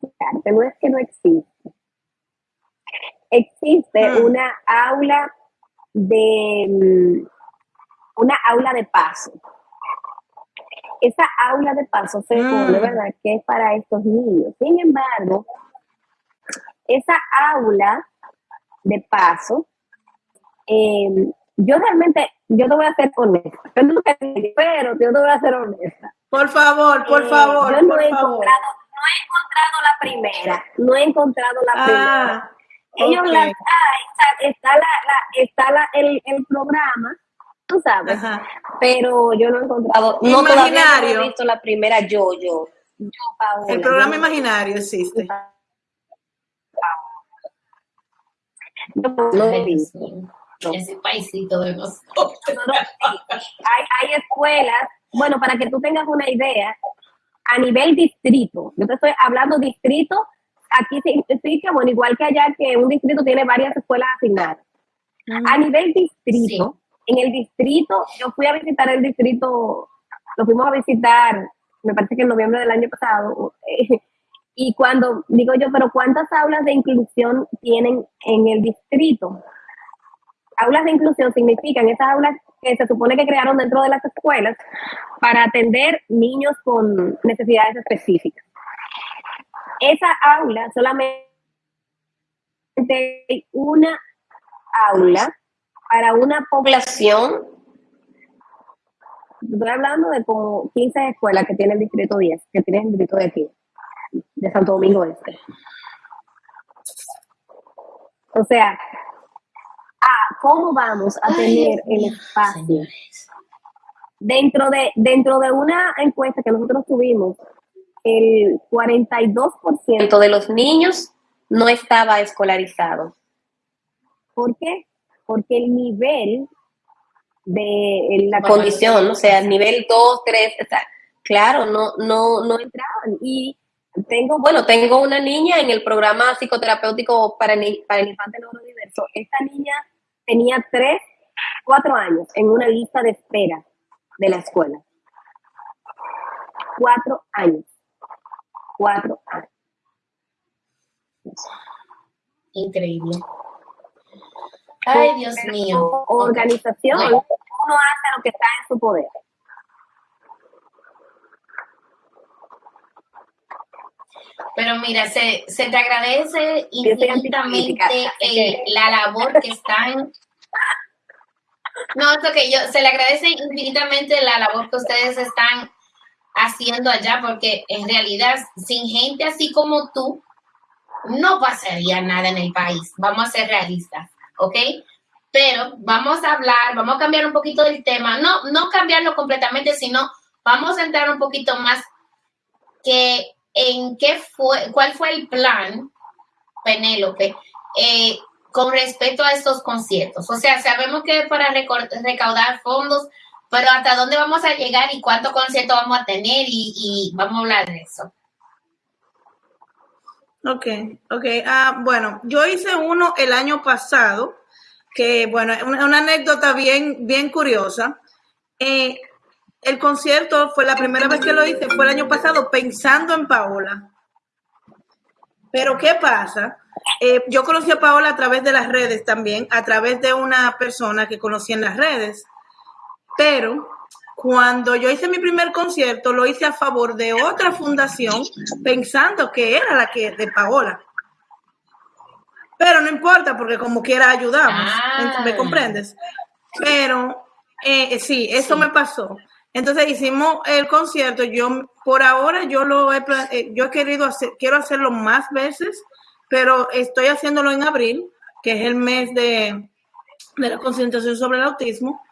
explicarte, no es que no existe. Existe ah. una aula de una aula de paso. Esa aula de paso se pone, mm. ¿verdad?, que es para estos niños. Sin embargo, esa aula de paso, em, yo realmente, yo te voy a ser honesta, pero yo te voy a ser honesta. Por favor, por eh, favor. Yo no, he Encontrado, no he encontrado la primera, no he encontrado la ah, primera. Ellos las hay, está, la, está la, el, el programa tú sabes. Pero yo no he encontrado, no imaginario. he visto la primera yo, yo. el programa imaginario existe. No, he visto. Ese paisito de nosotros. hay, hay escuelas, bueno, para que tú tengas una idea, a nivel distrito, yo te estoy hablando distrito, aquí significa, bueno, igual que allá que un distrito tiene varias escuelas asignadas. A nivel distrito, en el distrito, yo fui a visitar el distrito, lo fuimos a visitar, me parece que en noviembre del año pasado, y cuando digo yo, pero ¿cuántas aulas de inclusión tienen en el distrito? Aulas de inclusión significan esas aulas que se supone que crearon dentro de las escuelas para atender niños con necesidades específicas. Esa aula solamente una aula para una población, estoy hablando de como 15 escuelas que tiene el distrito 10, que tiene el distrito de aquí, de Santo Domingo Este. O sea, a cómo vamos a tener el espacio. Dentro de, dentro de una encuesta que nosotros tuvimos, el 42% de los niños no estaba escolarizado. ¿Por qué? Porque el nivel de la condición, o sea, el nivel 2, 3, claro, no, no, no entraban. Y tengo, bueno, tengo una niña en el programa psicoterapéutico para el, para el infante neurodiverso. Esta niña tenía 3, 4 años en una lista de espera de la escuela. 4 años. 4 años. Increíble. Ay, Dios mío. Organización, uno hace lo que está en su poder. Pero mira, se, se te agradece infinitamente la labor que están. No, es que yo se le agradece infinitamente la labor que ustedes están haciendo allá, porque en realidad, sin gente así como tú, no pasaría nada en el país. Vamos a ser realistas, ¿ok? Pero vamos a hablar, vamos a cambiar un poquito del tema, no, no cambiarlo completamente, sino vamos a entrar un poquito más que en qué fue, cuál fue el plan, Penélope, eh, con respecto a estos conciertos. O sea, sabemos que para recaudar fondos, pero hasta dónde vamos a llegar y cuántos conciertos vamos a tener y, vamos a hablar de eso. Ok, ok. Ah, bueno, yo hice uno el año pasado, que bueno, una, una anécdota bien, bien curiosa. Eh, el concierto fue la primera vez que lo hice, fue el año pasado pensando en Paola. Pero ¿qué pasa? Eh, yo conocí a Paola a través de las redes también, a través de una persona que conocí en las redes. Pero cuando yo hice mi primer concierto, lo hice a favor de otra fundación, pensando que era la que de Paola. Pero no importa, porque como quiera ayudamos. ¿Me ah. comprendes? Pero eh, sí, eso me pasó. Entonces hicimos el concierto. Yo por ahora yo lo he, eh, yo he querido hacer, quiero hacerlo más veces, pero estoy haciéndolo en abril, que es el mes de, la concentración sobre el autismo.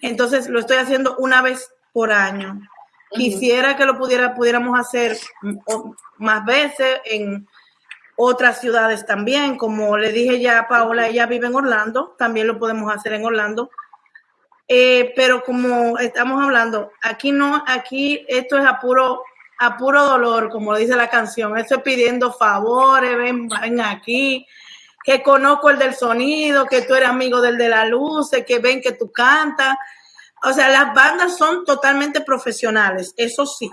Entonces lo estoy haciendo una vez por año. Quisiera que lo pudiera, pudiéramos hacer más veces en otras ciudades también. Como le dije ya a Paola, ella vive en Orlando, también lo podemos hacer en Orlando. Eh, pero como estamos hablando, aquí no, aquí esto es a puro, a puro dolor, como dice la canción. Estoy pidiendo favores, ven, ven aquí, que conozco el del sonido, que tú eres amigo del de la luz, que ven que tú cantas. O sea, las bandas son totalmente profesionales, eso sí.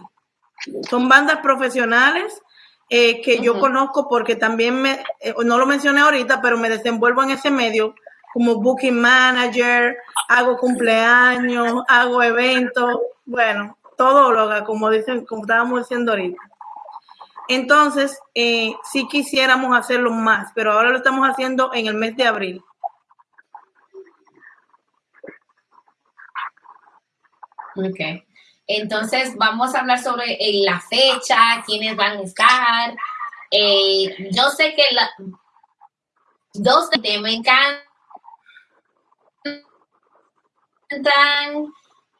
Son bandas profesionales eh, que yo conozco porque también me, eh, no lo mencioné ahorita, pero me desenvuelvo en ese medio como booking manager, hago cumpleaños, hago eventos, bueno, todo lo haga, como dicen, como estábamos diciendo ahorita. Entonces, eh, sí quisiéramos hacerlo más, pero ahora lo estamos haciendo en el mes de abril. Ok. Entonces, vamos a hablar sobre eh, la fecha, quiénes van a estar. Eh, yo sé que la, dos de me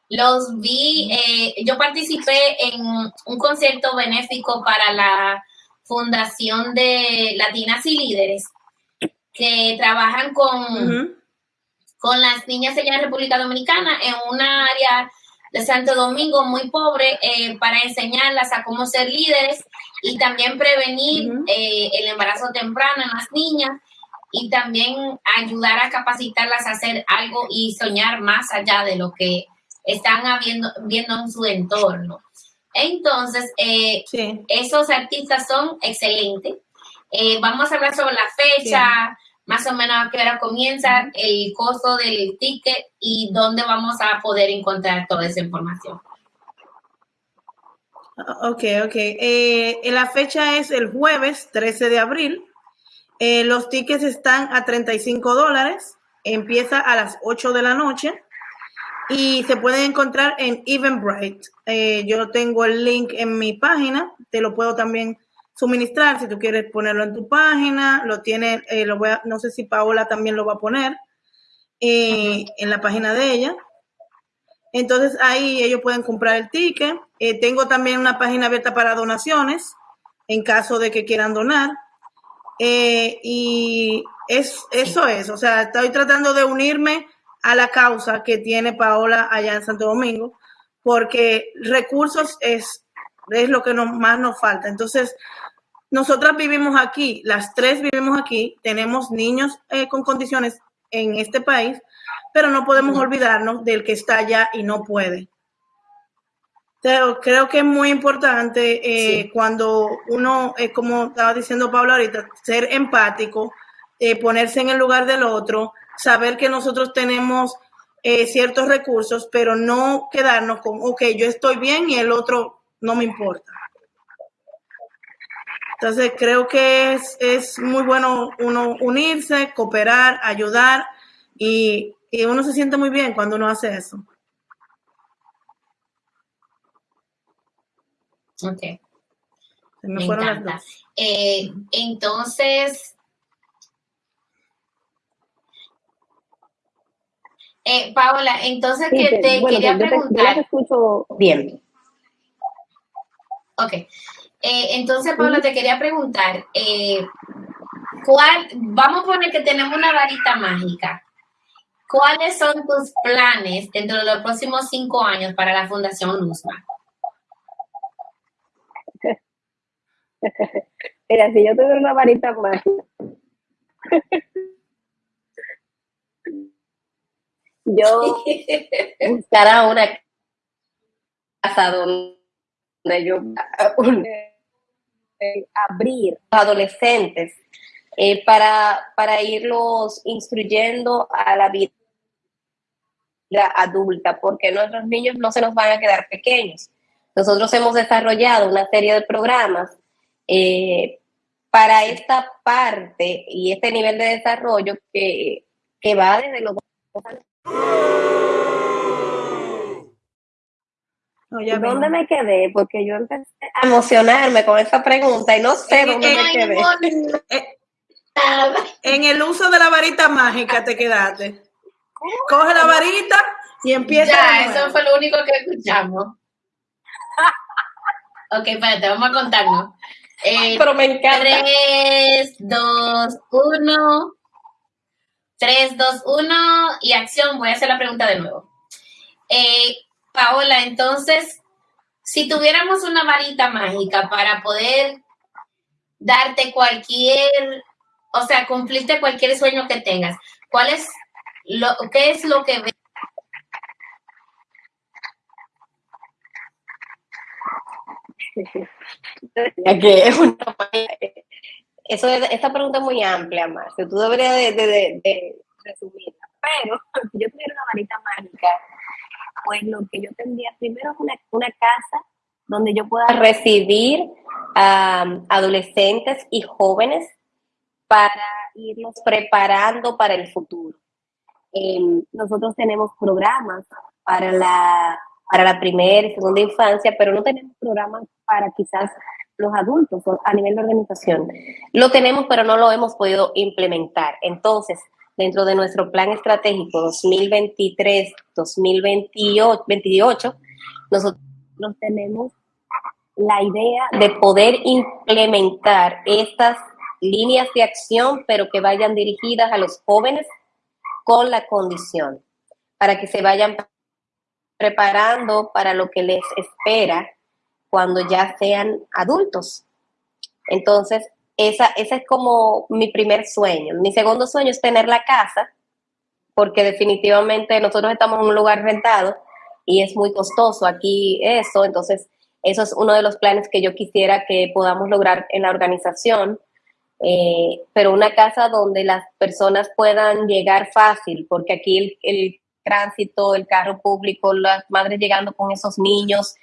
los vi, eh, yo participé en un concierto benéfico para la Fundación de Latinas y Líderes, que trabajan con, con las niñas allá en República Dominicana en una área de Santo Domingo muy pobre eh, para enseñarlas a cómo ser líderes y también prevenir eh, el embarazo temprano en las niñas y también ayudar a capacitarlas a hacer algo y soñar más allá de lo que están viendo en su entorno. Entonces, eh, esos artistas son excelentes. Eh, vamos a hablar sobre la fecha, más o menos a qué hora comienza, el costo del ticket y dónde vamos a poder encontrar toda esa información. Ok, ok. Eh, la fecha es el jueves 13 de abril eh, los tickets están a 35 dólares, empieza a las 8 de la noche y se pueden encontrar en Eventbrite. Eh, yo tengo el link en mi página, te lo puedo también suministrar si tú quieres ponerlo en tu página, lo tiene, eh, lo voy a, no sé si Paola también lo va a poner. en la página de ella. Entonces ahí ellos pueden comprar el ticket. Tengo también una página abierta para donaciones en caso de que quieran donar. Eh, y es, eso es, o sea, estoy tratando de unirme a la causa que tiene Paola allá en Santo Domingo, porque recursos es, es lo que nos, más nos falta. Entonces, nosotras vivimos aquí, las tres vivimos aquí, tenemos niños eh, con condiciones en este país, pero no podemos olvidarnos del que está allá y no puede. Pero creo que es muy importante eh, cuando uno, eh, como estaba diciendo Pablo ahorita, ser empático, ponerse en el lugar del otro, saber que nosotros tenemos ciertos recursos, pero no quedarnos con, ok, yo estoy bien y el otro no me importa. Entonces creo que es, es muy bueno uno unirse, cooperar, ayudar y, y uno se siente muy bien cuando uno hace eso. Ok. me, encanta. Eh, entonces, eh, Paola, entonces que te quería preguntar. escucho bien. Ok. Eh, entonces, Pablo, te quería preguntar, eh, ¿cuál, vamos a poner que tenemos una varita mágica. ¿Cuáles son tus planes dentro de los próximos cinco años para la Fundación Luzma? Mira, si yo tuviera una varita mágica, yo buscara una casa donde yo abrir adolescentes eh, para, para irlos instruyendo a la vida adulta, porque nuestros niños no se nos van a quedar pequeños. Nosotros hemos desarrollado una serie de programas eh, para esta parte y este nivel de desarrollo que, que va desde los dos años ¿Dónde me quedé? Porque yo empecé a emocionarme con esa pregunta y no sé dónde me quedé. Eh, en el uso de la varita mágica te quedaste. Coge la varita y empieza. Ya, eso fue lo único que escuchamos. ok, espérate, vamos a contarnos. Eh, Pero me encanta. 3, 2, 1. 3, 2, 1 y acción. Voy a hacer la pregunta de nuevo. Eh, Paola, entonces, si tuviéramos una varita mágica para poder darte cualquier, o sea, cumplirte cualquier sueño que tengas, ¿cuál es lo, qué es lo que ves? eso esta pregunta es muy amplia, Marcio. Tú deberías de, resumirla. Pero si yo tuviera una varita mágica, pues lo que yo tendría primero es una, casa donde yo pueda recibir adolescentes y jóvenes para irlos preparando para el futuro. Em, nosotros tenemos programas para la, para la primera y segunda infancia, pero no tenemos programas para quizás los adultos a nivel de organización. Lo tenemos, pero no lo hemos podido implementar. Entonces, dentro de nuestro plan estratégico 2023-2028, nosotros tenemos la idea de poder implementar estas líneas de acción, pero que vayan dirigidas a los jóvenes con la condición, para que se vayan preparando para lo que les espera cuando ya sean adultos. Entonces, esa, ese es como mi primer sueño. Mi segundo sueño es tener la casa, porque definitivamente nosotros estamos en un lugar rentado y es muy costoso aquí eso. Entonces, eso es uno de los planes que yo quisiera que podamos lograr en la organización. Eh, pero una casa donde las personas puedan llegar fácil, porque aquí el, el tránsito, el carro público, las madres llegando con esos niños,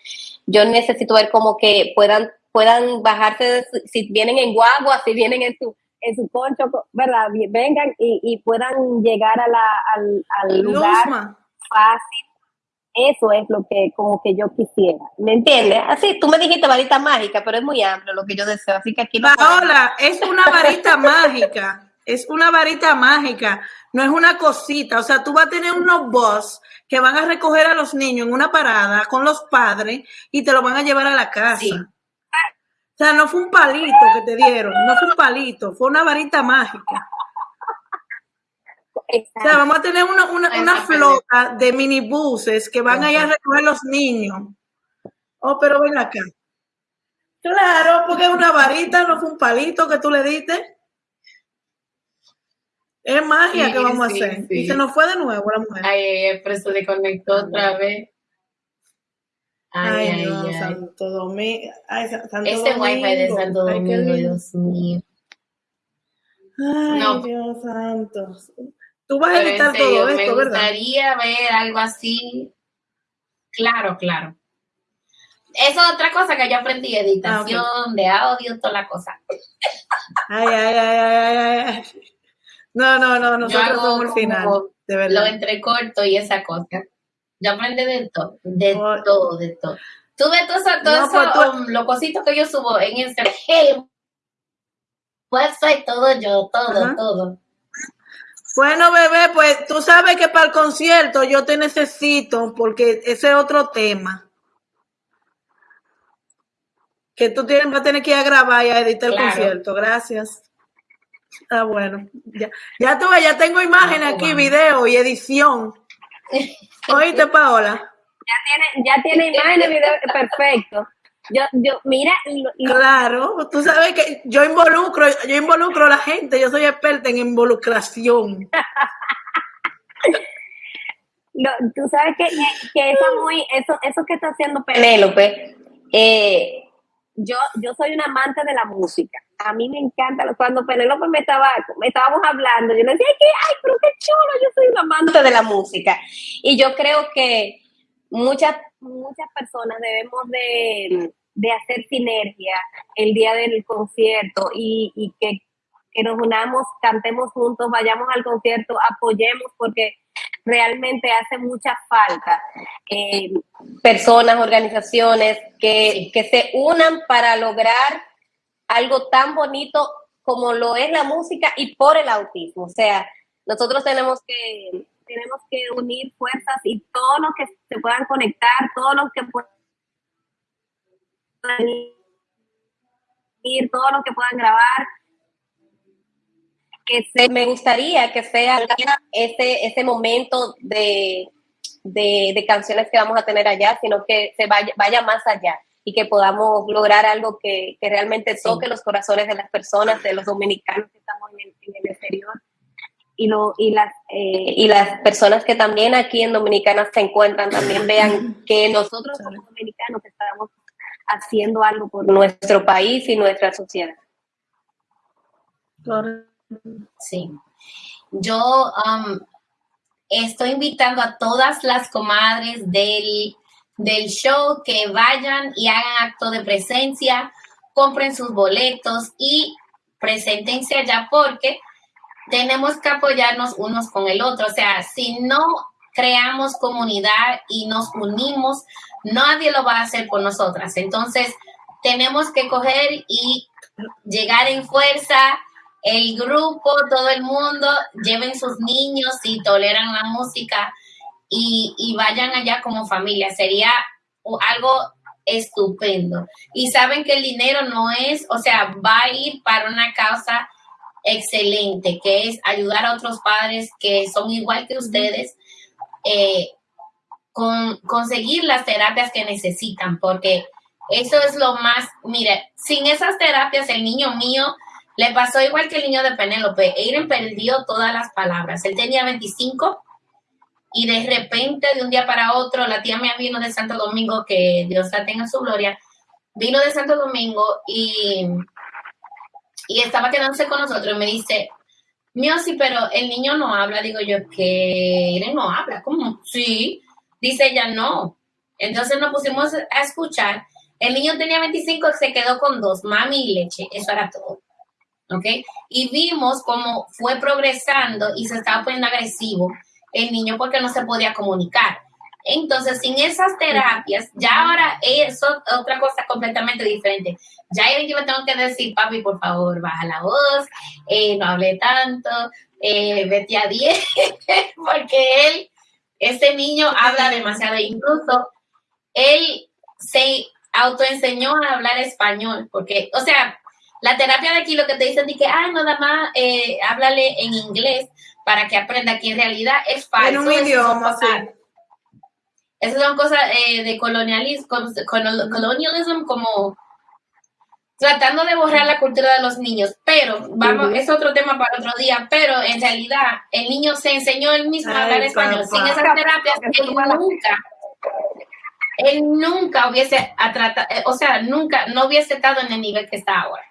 yo necesito ver como que puedan puedan bajarse, si vienen en guagua, si vienen en su, en su concho, ¿verdad? Vengan y, puedan llegar a la, al, lugar fácil. Eso es lo que como que yo quisiera. ¿Me entiendes? Así, tú me dijiste varita mágica, pero es muy amplio lo que yo deseo. Así que aquí Paola, es una varita mágica. Es una varita mágica, no es una cosita. O sea, tú vas a tener unos boss que van a recoger a los niños en una parada con los padres y te lo van a llevar a la casa. O sea, no fue un palito que te dieron, no fue un palito, fue una varita mágica. O sea, vamos a tener una, una, flota de minibuses que van a ir a recoger a los niños. Oh, pero ven acá. Claro, porque es una varita, no fue un palito que tú le diste. Es magia que vamos a hacer. Y se nos fue de nuevo la mujer. Ay, pero se desconectó otra vez. Ay, ay, Dios, ay. Santo Domingo. Ay, Santo este wifi de Santo Domingo, Dios mío. Ay, no. Dios santo. Tú vas a editar todo esto, ¿verdad? Me gustaría ver algo así. Claro, claro. Eso es otra cosa que yo aprendí, editación ah, de audio, toda la cosa. Ay, ay, ay, ay, ay, No, no, no, nosotros somos el final, de verdad. Lo entrecorto y esa cosa. Yo aprendí de todo, de todo, de todo. Tú ves todo eso, todo eso los cositos que yo subo en Instagram. Hey, website, todo yo, todo, todo. Bueno, bebé, pues tú sabes que para el concierto yo te necesito porque ese es otro tema. Que tú tienes, vas a tener que ir a grabar y a editar el concierto. Gracias. Ah, bueno. Ya, ya tuve, ya tengo imágenes aquí, video y edición. Oíste, Paola. Ya tiene, ya tiene imágenes, video, perfecto. Yo, yo, mira. Claro, tú sabes que yo involucro, yo involucro a la gente, yo soy experta en involucración. tú sabes que, que, eso muy, eso, eso que está haciendo Penélope, eh, yo, yo soy una amante de la música. A mí me encanta, cuando Penélope me estaba, me estábamos hablando, yo le decía, que, ay, pero qué chulo, yo soy una amante de la música. Y yo creo que muchas, muchas personas debemos de, hacer sinergia el día del concierto y, que, que nos unamos, cantemos juntos, vayamos al concierto, apoyemos, porque realmente hace mucha falta eh, personas, organizaciones que, que se unan para lograr algo tan bonito como lo es la música y por el autismo. O sea, nosotros tenemos que, tenemos que unir fuerzas y todos los que se puedan conectar, todos los que puedan ir, todos los que puedan grabar, que se, me gustaría que sea ese, ese momento de, de, canciones que vamos a tener allá, sino que se vaya, vaya más allá y que podamos lograr algo que, que realmente toque los corazones de las personas, de los dominicanos que estamos en el, en el exterior y, lo, y, las, eh, y las personas que también aquí en Dominicana se encuentran también vean que nosotros como dominicanos estamos haciendo algo por nuestro país y nuestra sociedad. Sí. Yo um, estoy invitando a todas las comadres del, del show que vayan y hagan acto de presencia, compren sus boletos y preséntense allá porque tenemos que apoyarnos unos con el otro. O sea, si no creamos comunidad y nos unimos, nadie lo va a hacer por nosotras. Entonces, tenemos que coger y llegar en fuerza el grupo, todo el mundo, lleven sus niños y toleran la música y, vayan allá como familia. Sería algo estupendo. Y saben que el dinero no es, o sea, va a ir para una causa excelente, que es ayudar a otros padres que son igual que ustedes, eh, con conseguir las terapias que necesitan, porque eso es lo más, mire, sin esas terapias el niño mío le pasó igual que el niño de Penélope. Eiren perdió todas las palabras. Él tenía 25 y de repente, de un día para otro, la tía mía vino de Santo Domingo, que Dios la tenga en su gloria, vino de Santo Domingo y, y estaba quedándose con nosotros y me dice, mío, sí, pero el niño no habla. Digo yo, que Eiren no habla. ¿Cómo? Sí. Dice ella, no. Entonces nos pusimos a escuchar. El niño tenía 25 se quedó con dos, mami y leche. Eso era todo. ¿ok? Y vimos cómo fue progresando y se estaba poniendo agresivo el niño porque no se podía comunicar. Entonces, sin esas terapias, ya ahora es otra cosa completamente diferente. Ya yo le tengo que decir, papi, por favor, baja la voz, eh, no hable tanto, eh, vete a 10, porque él, ese niño habla demasiado. Incluso él se autoenseñó a hablar español, porque, o sea, la terapia de aquí lo que te dicen es que, ah, nada más eh, háblale en inglés para que aprenda que en realidad es falso. En un idioma, sí. Esas son cosas eh, de colonialismo, colonialismo como tratando de borrar la cultura de los niños, pero vamos, es otro tema para otro día, pero en realidad el niño se enseñó él mismo a hablar español. Sin esas terapias, él nunca, él nunca hubiese, tratado, eh, o sea, nunca, no hubiese estado en el nivel que está ahora.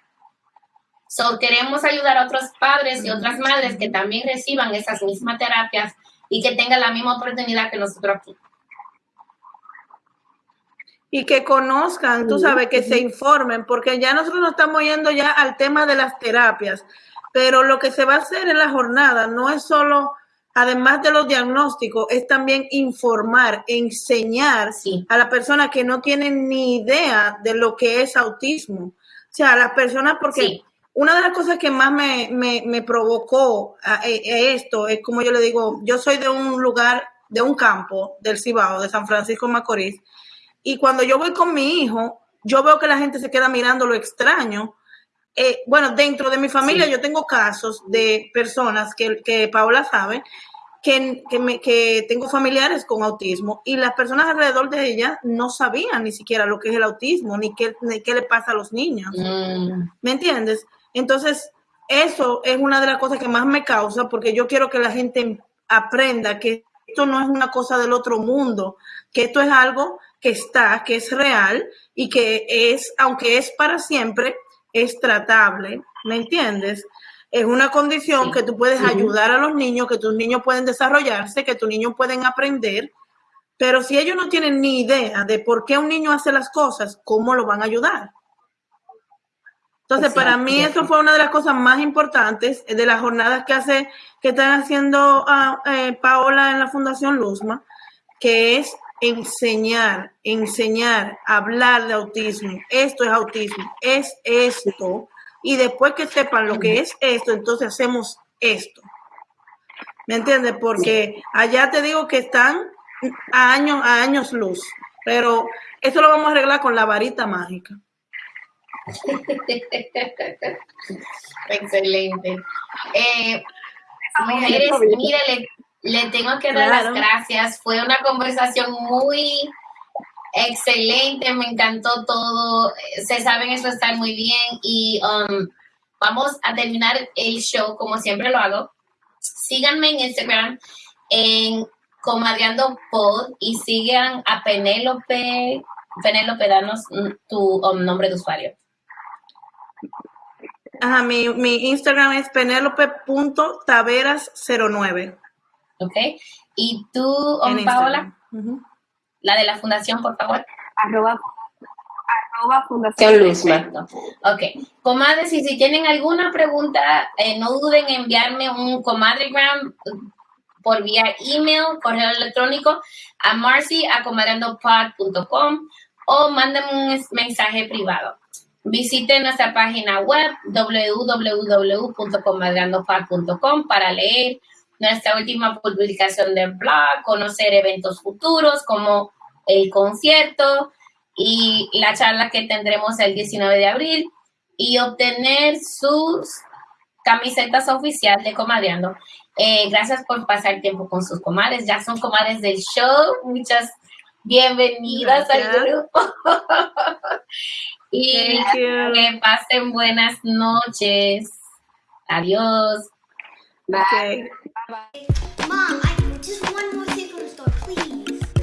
So, queremos ayudar a otros padres y otras madres que también reciban esas mismas terapias y que tengan la misma oportunidad que nosotros aquí. Y que conozcan, tú sabes, que se informen, porque ya nosotros nos estamos yendo ya al tema de las terapias, pero lo que se va a hacer en la jornada no es solo, además de los diagnósticos, es también informar, enseñar a las personas que no tienen ni idea de lo que es autismo. O sea, a las personas, porque una de las cosas que más me, me, provocó a, esto es, como yo le digo, yo soy de un lugar, de un campo del Cibao, de San Francisco Macorís, y cuando yo voy con mi hijo, yo veo que la gente se queda mirando lo extraño. Eh, bueno, dentro de mi familia yo tengo casos de personas que, que Paola sabe, que, que, me, que, tengo familiares con autismo y las personas alrededor de ella no sabían ni siquiera lo que es el autismo, ni qué, ni qué le pasa a los niños. Mm. ¿Me entiendes? Entonces, eso es una de las cosas que más me causa porque yo quiero que la gente aprenda que esto no es una cosa del otro mundo, que esto es algo que está, que es real y que es, aunque es para siempre, es tratable, ¿me entiendes? Es una condición que tú puedes ayudar a los niños, que tus niños pueden desarrollarse, que tus niños pueden aprender, pero si ellos no tienen ni idea de por qué un niño hace las cosas, ¿cómo lo van a ayudar? Entonces, para mí eso fue una de las cosas más importantes de las jornadas que hace, que están haciendo a, ah, eh, Paola en la Fundación Luzma, que es enseñar, enseñar, hablar de autismo. Esto es autismo, es esto. Y después que sepan lo que es esto, entonces hacemos esto. ¿Me entiendes? Porque allá te digo que están a años, a años luz. Pero eso lo vamos a arreglar con la varita mágica. Excelente. Eh, mujeres, mírale, le tengo que dar las gracias. Fue una conversación muy excelente, me encantó todo. Se saben eso está muy bien y um, vamos a terminar el show como siempre lo hago. Síganme en Instagram en Comadreando Pod y sigan a Penélope. Penélope, danos tu um, nombre de usuario. Ajá, mi, mi Instagram es penélope.taveras09. ¿ok? Y tú, Paola, la de la fundación, por favor. Arroba, Fundación Luzma. Ok. Comadres, y si tienen alguna pregunta, eh, no duden en enviarme un comadregram por vía email, correo electrónico a marcy a o mándenme un mensaje privado. Visite nuestra página web www.comadrandopar.com para leer nuestra última publicación del blog, conocer eventos futuros como el concierto y la charla que tendremos el 19 de abril y obtener sus camisetas oficiales de Comadreando. Eh, gracias por pasar tiempo con sus comadres. Ya son comadres del show. Muchas bienvenidas al grupo. y que pasen buenas noches. Adiós. Bye. Bye. Mom.